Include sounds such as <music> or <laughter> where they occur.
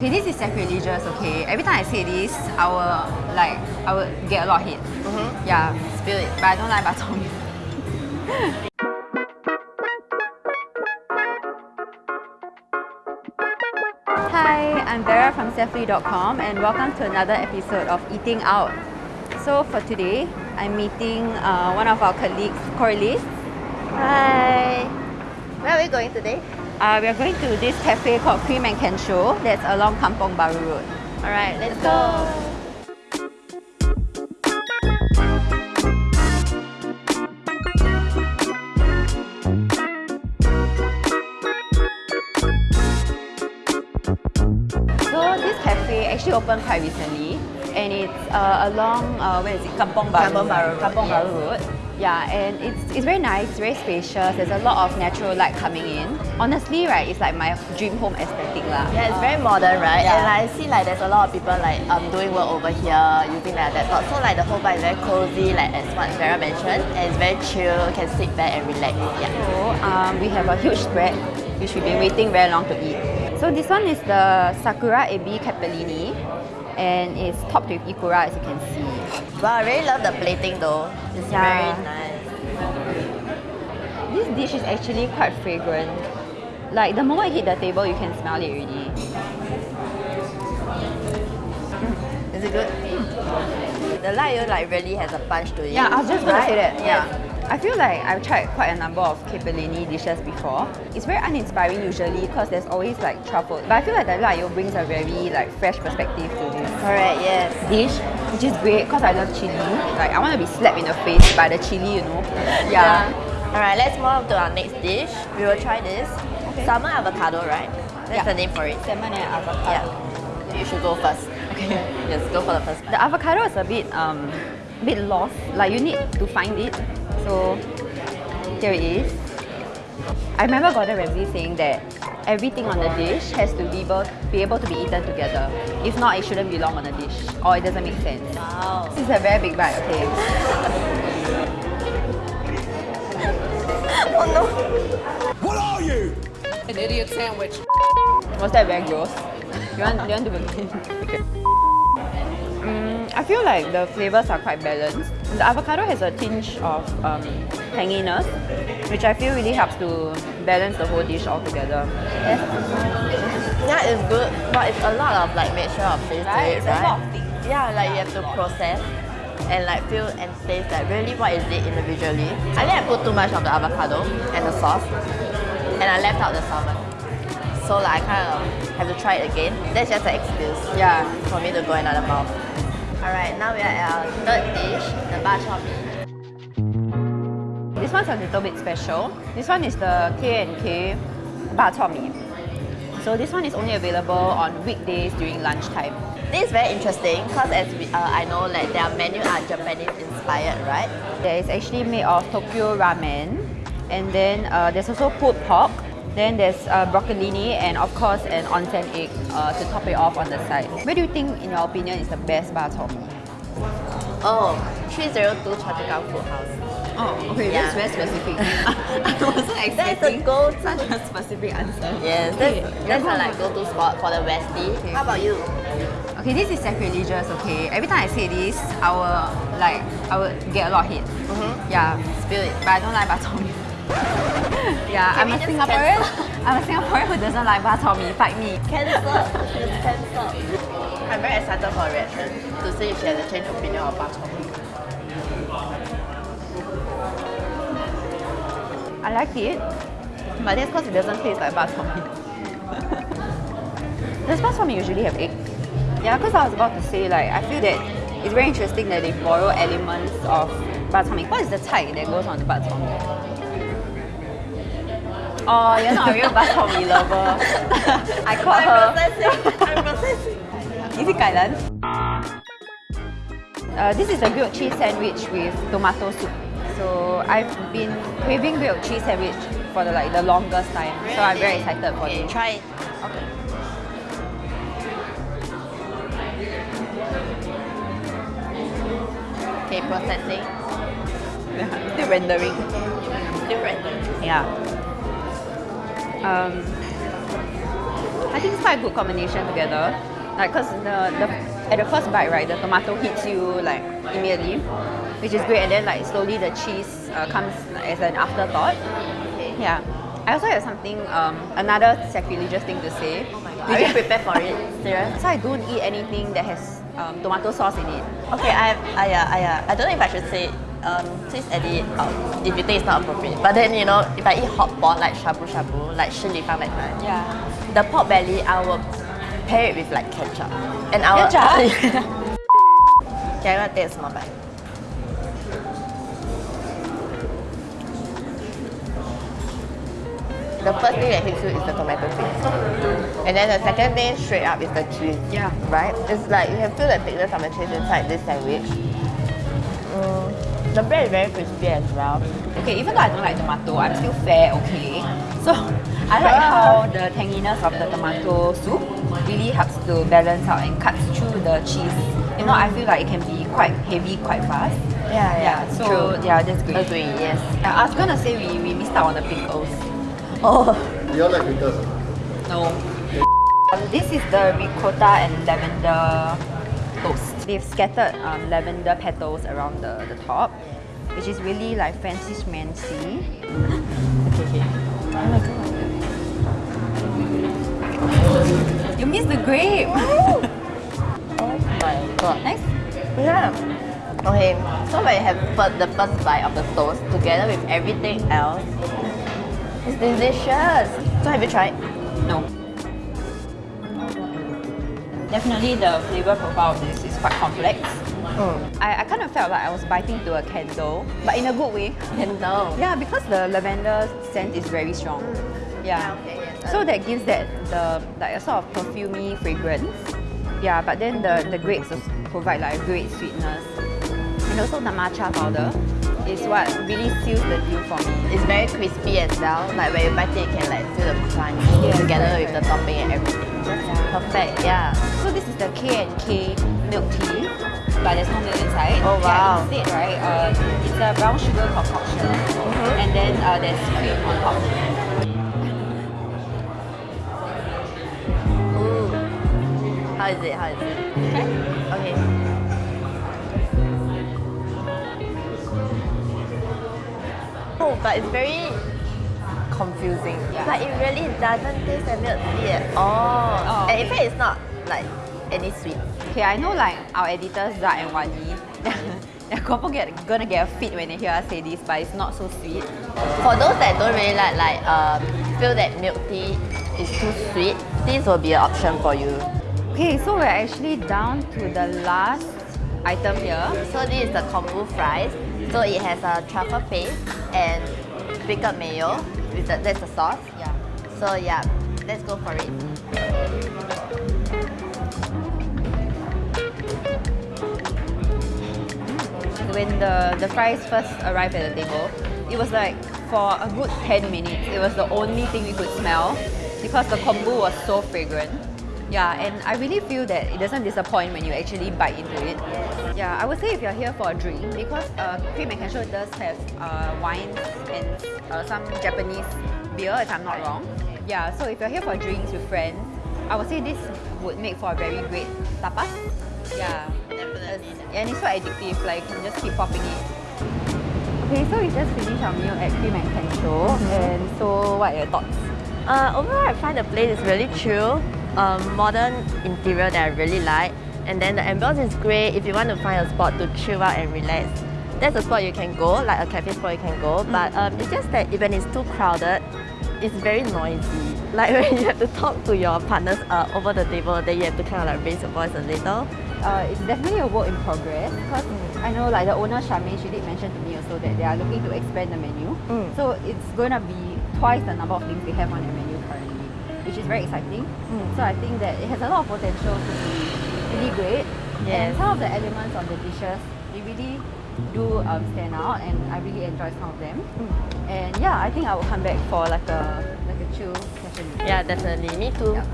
Okay, this is sacrilegious, okay? Every time I say this, I will like I will get a lot of hate. Mm-hmm. Yeah. Spill it. But I don't like bak chor mee. Hi, I'm Vera from Sethlui.com and welcome to another episode of Eating Out. So for today, I'm meeting uh, one of our colleagues, Corliss. Hi. Where are we going today? Uh, we are going to this cafe called Cream and Kensho that's along Kampong Bahru Road. Alright, let's go. So this cafe actually opened quite recently and it's uh, along, uh, where is it? Kampong Bahru. Kampong Bahru Road, Kampong. Bahru Road. Yeah, and it's, it's very nice, very spacious. There's a lot of natural light coming in. Honestly, right, it's like my dream home aesthetic lah. Yeah, it's very modern, right? Yeah. And like, I see like there's a lot of people like um doing work over here using their laptop. So like the whole vibe is very cozy, like as what Vera mentioned, and it's very chill. Can sit back and relax. Yeah. So um, we have a huge spread, which we've been waiting very long to eat. So this one is the Sakura Ebi Capellini, and it's topped with ikura as you can see. Wow, I really love the plating though. It's Yeah. very nice. This dish is actually quite fragrant. Like the moment you hit the table, you can smell it already. Mm. Is it good? The light like really has a punch to it. Yeah, I was just gonna say Right? that. Yeah. I feel like I've tried quite a number of capellini dishes before. It's very uninspiring usually because there's always like truffle. But I feel like the layo brings a very like fresh perspective to this Correct, yes. dish, which is great because I love chili. Like I want to be slapped in the face by the chili, you know. Yeah. Alright, let's move on to our next dish. We will try this. Okay. Salmon avocado, right? That's Yeah. the name for it. Salmon and avocado. Yeah. You should go first. Okay. <laughs> yes, go for the first. The avocado is a bit um bit lost. Like you need to find it. So here it is. I remember Gordon Ramsay saying that everything on the dish has to be able, be able to be eaten together. If not, it shouldn't belong on the dish or it doesn't make sense. Wow. This is a very big bite, okay? <laughs> Oh no. What are you? An idiot sandwich. Was that very gross? You want, you want to begin? <laughs> okay. Mm, I feel like the flavors are quite balanced. The avocado has a tinge of um, tanginess, which I feel really helps to balance the whole dish altogether. Yes. Yeah, it's good, but it's a lot of like mixture of things Right, to it, a right? lot of things. Yeah, like you have to process and like feel and taste like really what is it individually. I think I put too much of the avocado and the sauce, and I left out the salmon. So like I kind of have to try it again. That's just an excuse Yeah. for me to go another mouth. Alright, now we are at our third dish, the bak chor mee. This one's a little bit special. This one is the K&K bak chor mee. So this one is only available on weekdays during lunchtime. This is very interesting because as we, uh, I know like their menu are Japanese inspired, right? Is actually made of Tokyo ramen, and then uh, there's also pulled pork. Then there's uh, broccolini and of course an onsen egg uh, to top it off on the side. Where do you think, in your opinion, is the best bak chor mee? Oh, 302 Choa Food House. Oh, okay, Yeah. that's very specific. <laughs> <laughs> I wasn't That's expecting a go such a specific answer. Yes, Okay, that's, let's that's a like go-to spot for the Westie. Okay, How about you? Okay, this is sacrilegious, okay? Every time I say this, I will like I will get a lot of hate. Mm-hmm. Yeah, Spill it. but I don't like bak chor mee. Yeah, Can I'm a Singaporean. cancel? I'm a Singaporean who doesn't like bak chor mee. Fight me. Cancel. It's cancelled. I'm very excited for a reaction to see if she has a change of opinion of bak chor mee. I like it, but that's because it doesn't taste like bak chor mee. <laughs> Does bak chor mee usually have egg? Yeah, because I was about to say like I feel that it's very interesting that they borrow elements of bak chor mee. What is the type that goes on the bak chor mee? Oh, you're not a real bak chor mee lover. I caught I'm her. processing. I'm <laughs> processing. Is it kailan? Uh, this is a grilled cheese sandwich with tomato soup. So I've been craving grilled cheese sandwich for the like the longest time. So I'm very excited for okay, this. try it. Okay. Okay, processing. <laughs> Still rendering. Different. Yeah. Um, I think it's quite a good combination together. Like, cause the, the at the first bite, right, the tomato hits you like immediately, which is great, and then like slowly the cheese uh, comes as an afterthought. Yeah. I also have something, um, another sacrilegious thing to say. Oh my god. Did you prepare for it? <laughs> Serious? So I don't eat anything that has um, tomato sauce in it. Okay, I I, uh, I, uh, I don't know if I should say, um, please edit it out if you think it's not appropriate. But then, you know, if I eat hot pot like shabu shabu, like shi li fang that kind, Yeah. the pork belly, I will pair it with like ketchup. And I will, Ketchup? okay, I'm gonna take a small bite. The first thing that hits you is the tomato paste. And then the second thing straight up is the cheese. Yeah. Right? It's like you can feel the thickness of the cheese inside this sandwich. The bread is very crispy as well. Okay, even though I don't like tomato, I'm still fair okay. So I like how the tanginess of the tomato soup really helps to balance out and cuts through the cheese. You know, I feel like it can be quite heavy quite fast. Yeah, Yeah, so yeah, that's great. Agree, yes. Yeah, I was gonna say we, we missed out on the pickles. Oh, You all like pickles? No. Um, this is the ricotta and lavender toast. They've scattered um, lavender petals around the, the top, which is really like fancy schmancy. okay, okay. Oh my god. You missed the grape! <laughs> oh my god. nice. Yeah. Okay, so when you have fir- the first bite of the toast together with everything else, it's delicious. So have you tried? No. Definitely the flavor profile of this is quite complex. Mm. I, I kind of felt like I was biting to a candle, but in a good way. <laughs> Candle. Yeah, because the lavender scent is very strong. Yeah. okay, yes. So that gives that the like a sort of perfumey fragrance. Yeah, but then the, the grapes provide like a great sweetness. And also the matcha powder is what really seals the deal for me. It's very crispy as well. Like when you bite it, you can like feel the crunch Yes, together right, with the topping and everything. Perfect, yeah. So this is the K and K milk tea, but there's no milk inside. Oh, wow. Yeah, instead, right, uh, it's a brown sugar concoction, Mm-hmm. and then uh, there's cream on top. Ooh. How is it? How is it? Okay. Okay. But it's very confusing. Yeah. But it really doesn't taste like milk tea at all. Oh, and in fact, it's not like any sweet. Okay, I know like our editors Zach and Wani, <laughs> they're get, gonna get a fit when they hear us say this, but it's not so sweet. For those that don't really like, like um, feel that milk tea is too sweet, this will be an option for you. Okay, so we're actually down to the last item here. So this is the kombu fries. So it has a truffle paste and pickled mayo. With the, that's the sauce. Yeah. So yeah, let's go for it. When the, the fries first arrived at the table, it was like for a good 10 minutes, it was the only thing we could smell because the kombu was so fragrant. Yeah, and I really feel that it doesn't disappoint when you actually bite into it. Yeah, I would say if you're here for a drink, because uh, Cream and Kensho does have uh, wines and uh, some Japanese beer, if I'm not wrong. Yeah, so if you're here for drinks with friends, I would say this would make for a very great tapas. Yeah. Definitely. And it's so addictive, like you can just keep popping it. Okay, so we just finished our meal at Cream and Kensho. And so what are your thoughts? Uh, overall, I find the place is really chill. Um, modern interior that I really like. And then the ambience is great. If you want to find a spot to chill out and relax, that's a spot you can go, like a cafe spot you can go. But um, it's just that when it's too crowded, it's very noisy. <laughs> Like when you have to talk to your partners uh, over the table, then you have to kind of like raise your voice a little. Uh, it's definitely a work in progress because I know like the owner Charmaine, she did mention to me also that they are looking to expand the menu. Mm. So it's going to be twice the number of things they have on their menu which is very exciting. Mm. So I think that it has a lot of potential to be really great. Yes. And some of the elements of the dishes, they really do um, stand out and I really enjoy some of them. And yeah, I think I will come back for like a like a chill session. Yeah, definitely. Me too. Yeah.